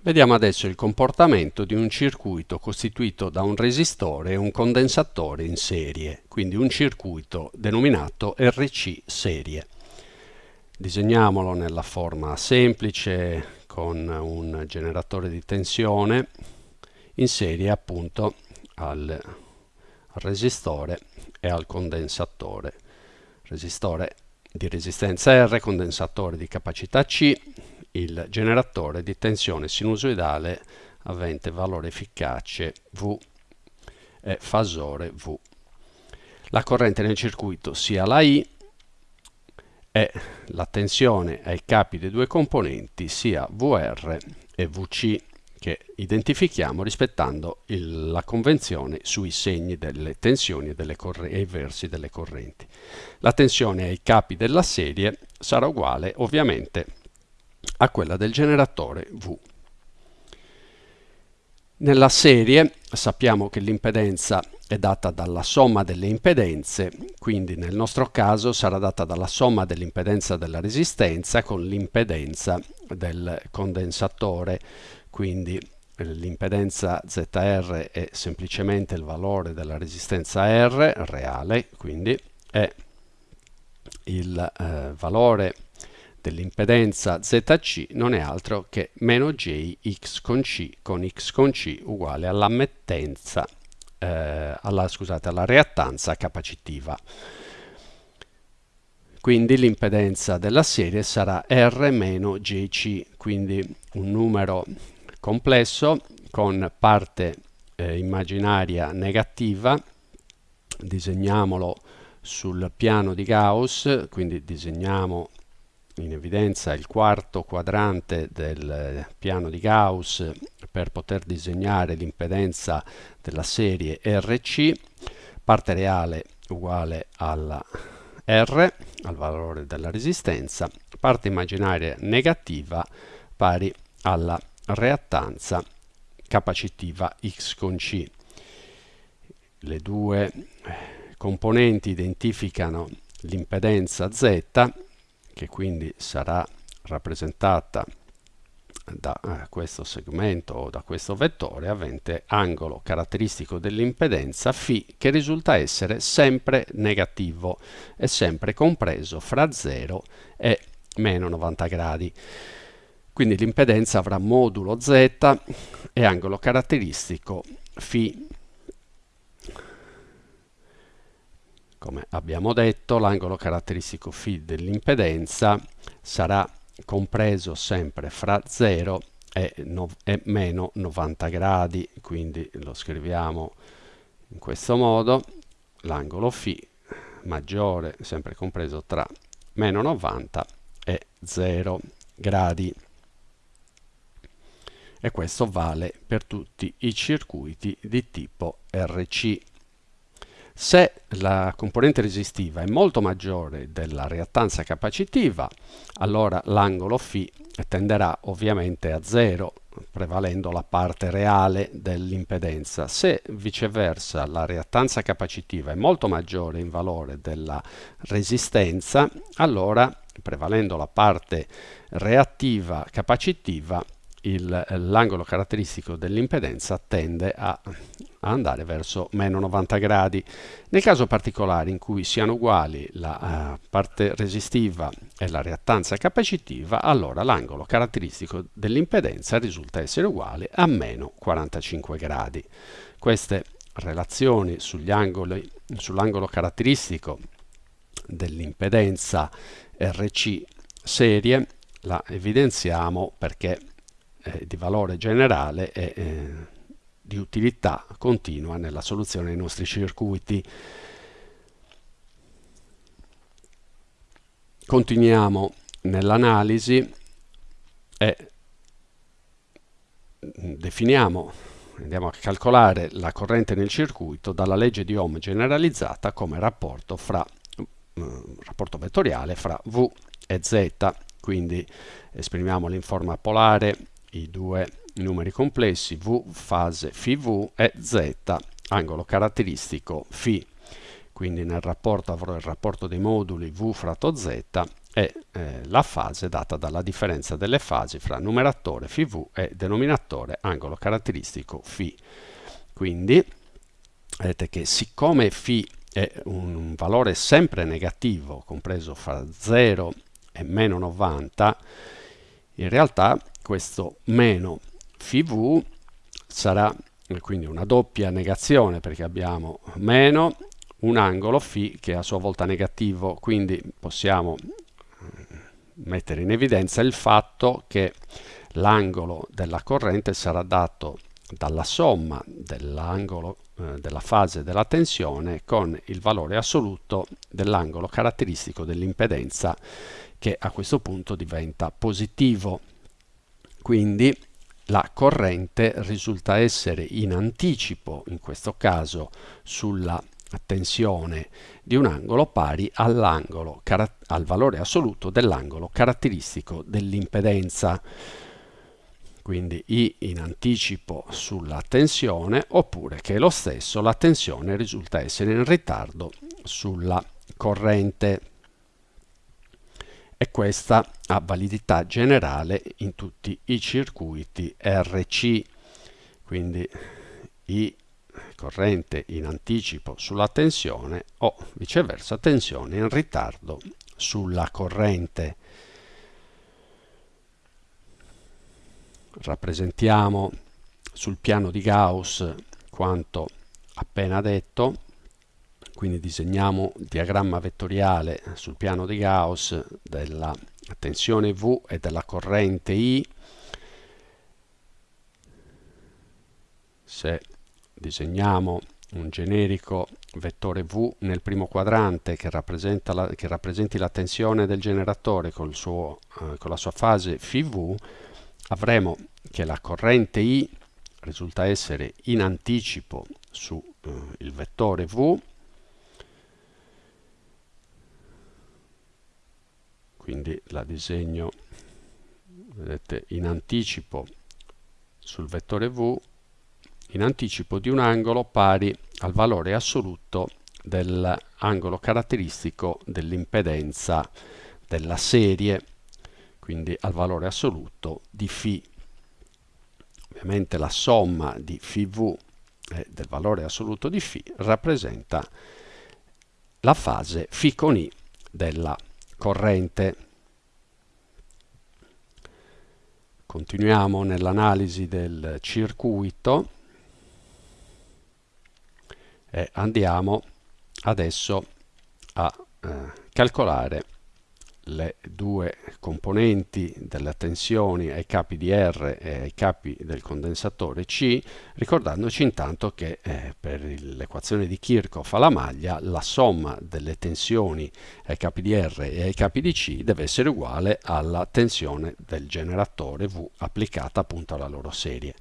Vediamo adesso il comportamento di un circuito costituito da un resistore e un condensatore in serie, quindi un circuito denominato RC serie. Disegniamolo nella forma semplice con un generatore di tensione in serie appunto al, resistore e al condensatore. Resistore di resistenza R, condensatore di capacità C, il generatore di tensione sinusoidale avente valore efficace V e fasore V. La corrente nel circuito sia la I e la tensione ai capi dei due componenti sia VR e VC che identifichiamo rispettando il, la convenzione sui segni delle tensioni e, delle e i versi delle correnti. La tensione ai capi della serie sarà uguale ovviamente a quella del generatore V. Nella serie sappiamo che l'impedenza è data dalla somma delle impedenze, quindi nel nostro caso sarà data dalla somma dell'impedenza della resistenza con l'impedenza del condensatore, quindi l'impedenza ZR è semplicemente il valore della resistenza R reale, quindi è il eh, valore dell'impedenza ZC non è altro che meno J x con C con x con C uguale all'ammettenza, eh, alla, scusate, alla reattanza capacitiva. Quindi l'impedenza della serie sarà R meno JC, quindi un numero complesso con parte eh, immaginaria negativa, disegniamolo sul piano di Gauss, quindi disegniamo in evidenza il quarto quadrante del piano di Gauss per poter disegnare l'impedenza della serie RC, parte reale uguale alla R, al valore della resistenza, parte immaginaria negativa pari alla reattanza capacitiva X con C. Le due componenti identificano l'impedenza Z che quindi sarà rappresentata da eh, questo segmento o da questo vettore avente angolo caratteristico dell'impedenza φ che risulta essere sempre negativo e sempre compreso fra 0 e meno 90 gradi. Quindi l'impedenza avrà modulo z e angolo caratteristico φ Come abbiamo detto, l'angolo caratteristico φ dell'impedenza sarà compreso sempre fra 0 e, no, e, meno 90 gradi, quindi lo scriviamo in questo modo, l'angolo φ maggiore, sempre compreso tra meno 90 e 0 gradi. E questo vale per tutti i circuiti di tipo RC. Se la componente resistiva è molto maggiore della reattanza capacitiva, allora l'angolo φ tenderà ovviamente a zero, prevalendo la parte reale dell'impedenza. Se viceversa la reattanza capacitiva è molto maggiore in valore della resistenza, allora prevalendo la parte reattiva capacitiva l'angolo caratteristico dell'impedenza tende a, a, andare verso meno 90 gradi. Nel caso particolare in cui siano uguali la uh, parte resistiva e la reattanza capacitiva, allora l'angolo caratteristico dell'impedenza risulta essere uguale a meno 45 gradi. Queste relazioni sull'angolo caratteristico dell'impedenza RC serie la evidenziamo perché eh, di valore generale e eh, di utilità continua nella soluzione dei nostri circuiti. Continuiamo nell'analisi e definiamo, andiamo a calcolare la corrente nel circuito dalla legge di Ohm generalizzata come rapporto, fra, eh, rapporto vettoriale fra V e Z. Quindi esprimiamolo in forma polare i due numeri complessi V fase φV e Z angolo caratteristico φ. Quindi nel rapporto avrò il rapporto dei moduli V fratto Z è eh, la fase data dalla differenza delle fasi fra numeratore φv e denominatore angolo caratteristico φ. Quindi vedete che siccome φ è un valore sempre negativo, compreso fra 0 e meno 90, in realtà questo meno φv sarà quindi una doppia negazione perché abbiamo meno un angolo φ che è a sua volta negativo, quindi possiamo mettere in evidenza il fatto che l'angolo della corrente sarà dato dalla somma dell'angolo eh, della fase della tensione con il valore assoluto dell'angolo caratteristico dell'impedenza che a questo punto diventa positivo. Quindi la corrente risulta essere in anticipo, in questo caso, sulla tensione di un angolo pari all'angolo al valore assoluto dell'angolo caratteristico dell'impedenza. Quindi I in anticipo sulla tensione oppure che lo stesso la tensione risulta essere in ritardo sulla corrente. E questa ha validità generale in tutti i circuiti RC quindi I corrente in anticipo sulla tensione o viceversa tensione in ritardo sulla corrente. Rappresentiamo sul piano di Gauss quanto appena detto, quindi disegniamo il diagramma vettoriale sul piano di Gauss della tensione V e della corrente I. Se disegniamo un generico vettore V nel primo quadrante che, la, che rappresenti la tensione del generatore suo, eh, con la sua fase φV, avremo che la corrente I risulta essere in anticipo sul eh, vettore V, quindi la disegno vedete, in anticipo sul vettore V in anticipo di un angolo pari al valore assoluto dell'angolo caratteristico dell'impedenza della serie, quindi al valore assoluto di φ. Ovviamente la somma di φv e del valore assoluto di φ rappresenta la fase φ con i della corrente. Continuiamo nell'analisi del circuito e andiamo adesso a eh, calcolare le due componenti delle tensioni ai capi di R e ai capi del condensatore C, ricordandoci intanto che eh, per l'equazione di Kirchhoff alla maglia la somma delle tensioni ai capi di R e ai capi di C deve essere uguale alla tensione del generatore V applicata appunto alla loro serie.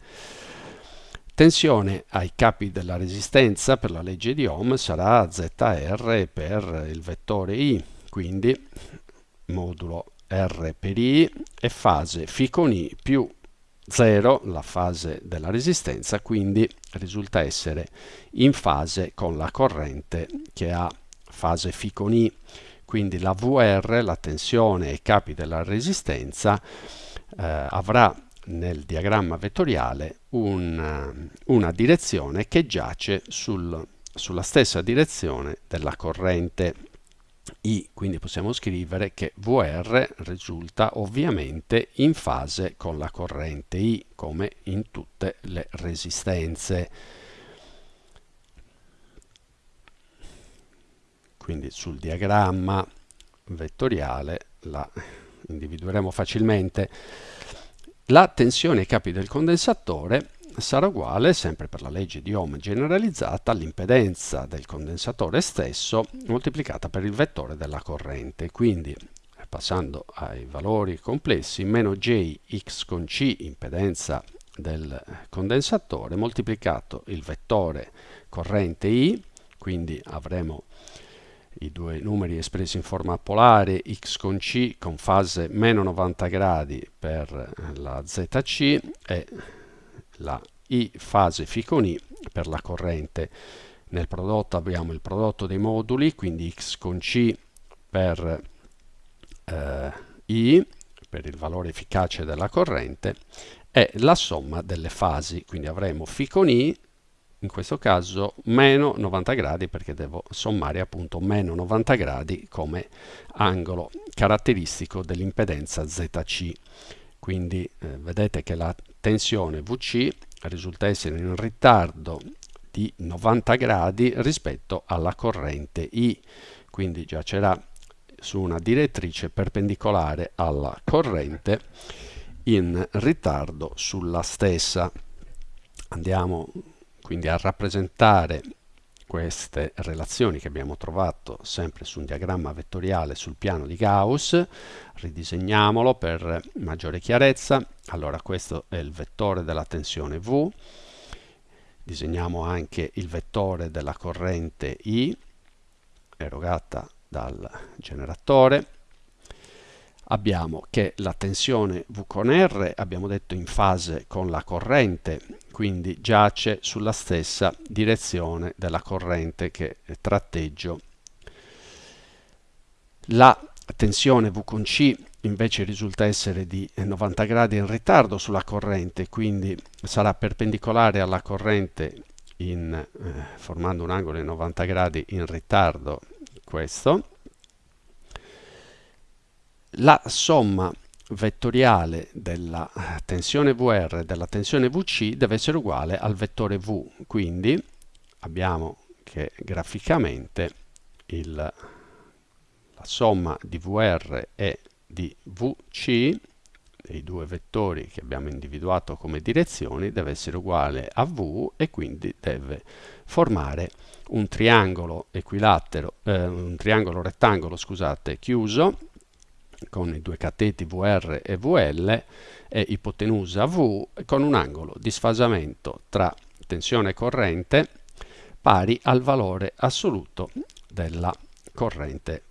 Tensione ai capi della resistenza per la legge di Ohm sarà ZR per il vettore I, quindi modulo R per I e fase φ con I più 0, la fase della resistenza, quindi risulta essere in fase con la corrente che ha fase φ con I. Quindi la VR, la tensione ai capi della resistenza, eh, avrà nel diagramma vettoriale un, una direzione che giace sul, sulla stessa direzione della corrente I, quindi possiamo scrivere che VR risulta ovviamente in fase con la corrente I, come in tutte le resistenze. Quindi sul diagramma vettoriale la individueremo facilmente. La tensione ai capi del condensatore sarà uguale, sempre per la legge di Ohm generalizzata, all'impedenza del condensatore stesso moltiplicata per il vettore della corrente. Quindi, passando ai valori complessi, meno J x con C, impedenza del condensatore, moltiplicato il vettore corrente I, quindi avremo i due numeri espressi in forma polare x con c con fase meno 90 gradi per la zc e la i fase φ con i per la corrente. Nel prodotto abbiamo il prodotto dei moduli, quindi x con c per eh, I, per il valore efficace della corrente, è la somma delle fasi. Quindi avremo φ con I, in questo caso meno 90 gradi perché devo sommare appunto meno 90 gradi come angolo caratteristico dell'impedenza ZC. Quindi eh, vedete che la tensione VC risulta essere in ritardo di 90 gradi rispetto alla corrente I, quindi giacerà su una direttrice perpendicolare alla corrente in ritardo sulla stessa. Andiamo quindi a rappresentare queste relazioni che abbiamo trovato sempre su un diagramma vettoriale sul piano di Gauss, ridisegniamolo per maggiore chiarezza. Allora questo è il vettore della tensione V, disegniamo anche il vettore della corrente I erogata dal generatore. Abbiamo che la tensione V con R, abbiamo detto in fase con la corrente, quindi giace sulla stessa direzione della corrente che tratteggio. La tensione V con C invece risulta essere di 90 gradi in ritardo sulla corrente, quindi sarà perpendicolare alla corrente in, eh, formando un angolo di 90 gradi in ritardo questo. La somma vettoriale della tensione VR e della tensione VC deve essere uguale al vettore V, quindi abbiamo che graficamente il, la somma di VR e di VC, dei due vettori che abbiamo individuato come direzioni, deve essere uguale a V e quindi deve formare un triangolo equilatero, eh, un triangolo rettangolo, scusate, chiuso con i due cateti VR e VL e ipotenusa V con un angolo di sfasamento tra tensione e corrente pari al valore assoluto della corrente